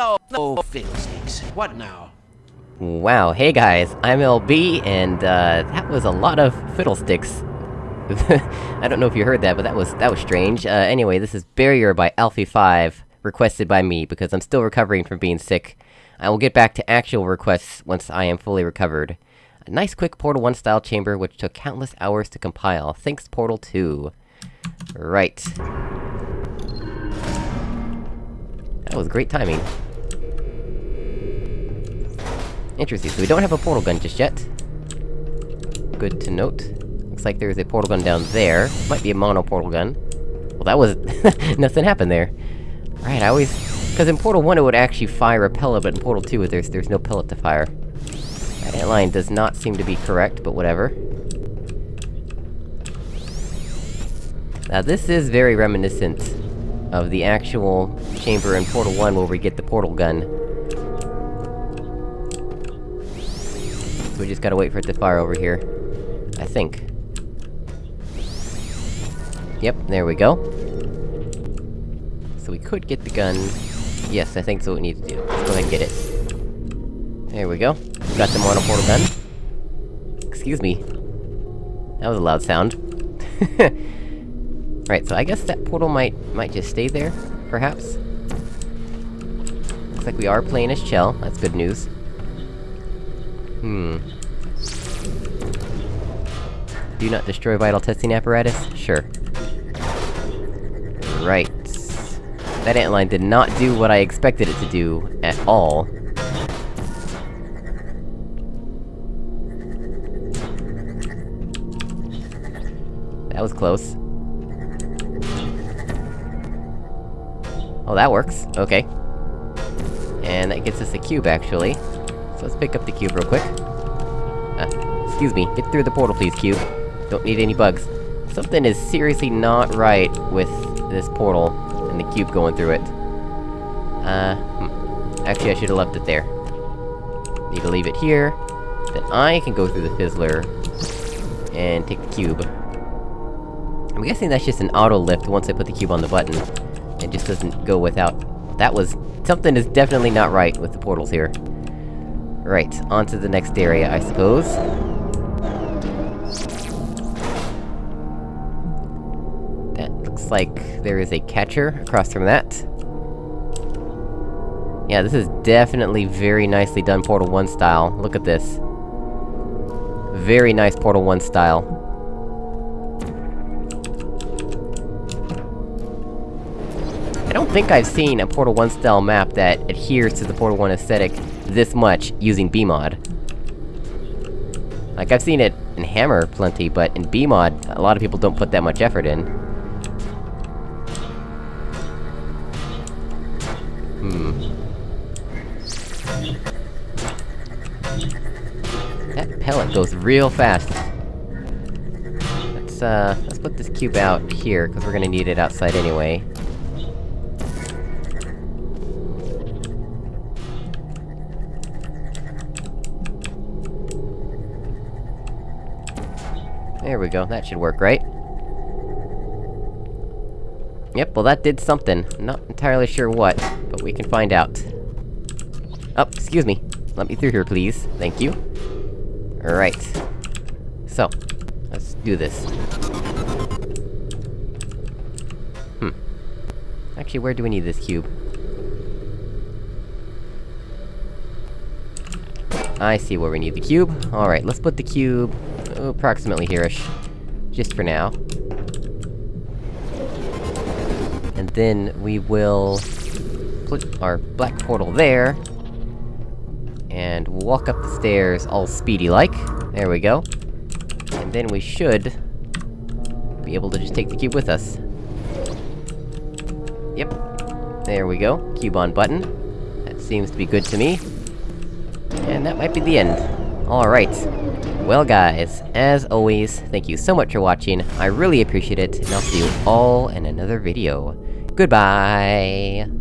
No, no fiddlesticks. What now? Wow, hey guys, I'm LB, and, uh, that was a lot of fiddlesticks. I don't know if you heard that, but that was- that was strange. Uh, anyway, this is Barrier by Alfie5, requested by me, because I'm still recovering from being sick. I will get back to actual requests once I am fully recovered. A nice quick Portal 1 style chamber, which took countless hours to compile. Thanks, Portal 2. Right. That was great timing. Interesting, so we don't have a portal gun just yet. Good to note. Looks like there's a portal gun down there. Might be a mono portal gun. Well, that was... nothing happened there. Right, I always... Because in Portal 1 it would actually fire a pellet, but in Portal 2 there's- there's no pellet to fire. That line does not seem to be correct, but whatever. Now this is very reminiscent of the actual chamber in Portal 1 where we get the portal gun. We just gotta wait for it to fire over here. I think. Yep, there we go. So we could get the gun... Yes, I think that's what we need to do. Let's go ahead and get it. There we go. We got the mono portal gun. Excuse me. That was a loud sound. right, so I guess that portal might- might just stay there, perhaps? Looks like we are playing as Chell, that's good news. Hmm. Do not destroy vital testing apparatus? Sure. Right. That antline did not do what I expected it to do, at all. That was close. Oh, that works. Okay. And that gets us a cube, actually. So let's pick up the cube real quick. Uh, excuse me, get through the portal please, cube. Don't need any bugs. Something is seriously not right with this portal, and the cube going through it. Uh, hmm. Actually, I should've left it there. Need to leave it here. Then I can go through the fizzler... and take the cube. I'm guessing that's just an auto lift once I put the cube on the button. It just doesn't go without... That was... Something is definitely not right with the portals here. Right, on to the next area, I suppose. That looks like there is a catcher across from that. Yeah, this is definitely very nicely done Portal 1 style. Look at this. Very nice Portal 1 style. Don't think I've seen a Portal 1 style map that adheres to the Portal 1 aesthetic this much using BEEMod. Like, I've seen it in Hammer plenty, but in BEEMod, a lot of people don't put that much effort in. Hmm. That pellet goes real fast. Let's, uh, let's put this cube out here, because we're gonna need it outside anyway. There we go, that should work, right? Yep, well that did something. Not entirely sure what, but we can find out. Oh, excuse me. Let me through here, please. Thank you. Alright. So, let's do this. Hmm. Actually, where do we need this cube? I see where we need the cube. Alright, let's put the cube... approximately here-ish. Just for now. And then we will... put our black portal there... And walk up the stairs all speedy-like. There we go. And then we should... be able to just take the cube with us. Yep. There we go. Cube on button. That seems to be good to me. And that might be the end. Alright. Well guys, as always, thank you so much for watching, I really appreciate it, and I'll see you all in another video. Goodbye!